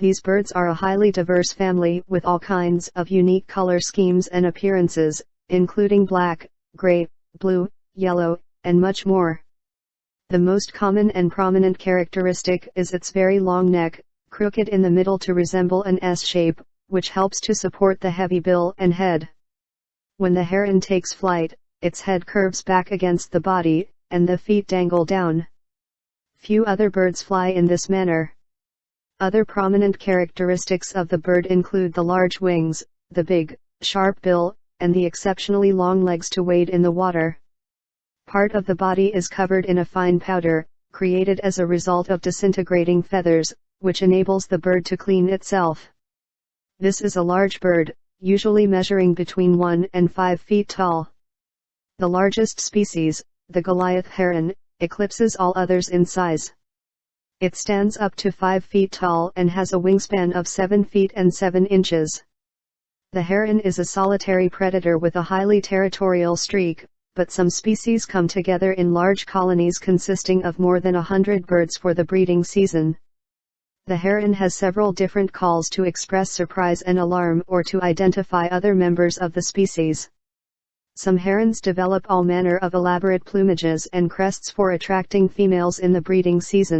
These birds are a highly diverse family with all kinds of unique color schemes and appearances, including black, gray, blue, yellow, and much more. The most common and prominent characteristic is its very long neck, crooked in the middle to resemble an S shape, which helps to support the heavy bill and head. When the heron takes flight, its head curves back against the body, and the feet dangle down. Few other birds fly in this manner. Other prominent characteristics of the bird include the large wings, the big, sharp bill, and the exceptionally long legs to wade in the water. Part of the body is covered in a fine powder, created as a result of disintegrating feathers, which enables the bird to clean itself. This is a large bird, usually measuring between 1 and 5 feet tall. The largest species, the Goliath heron, eclipses all others in size. It stands up to 5 feet tall and has a wingspan of 7 feet and 7 inches. The heron is a solitary predator with a highly territorial streak, but some species come together in large colonies consisting of more than a hundred birds for the breeding season. The heron has several different calls to express surprise and alarm or to identify other members of the species. Some herons develop all manner of elaborate plumages and crests for attracting females in the breeding season.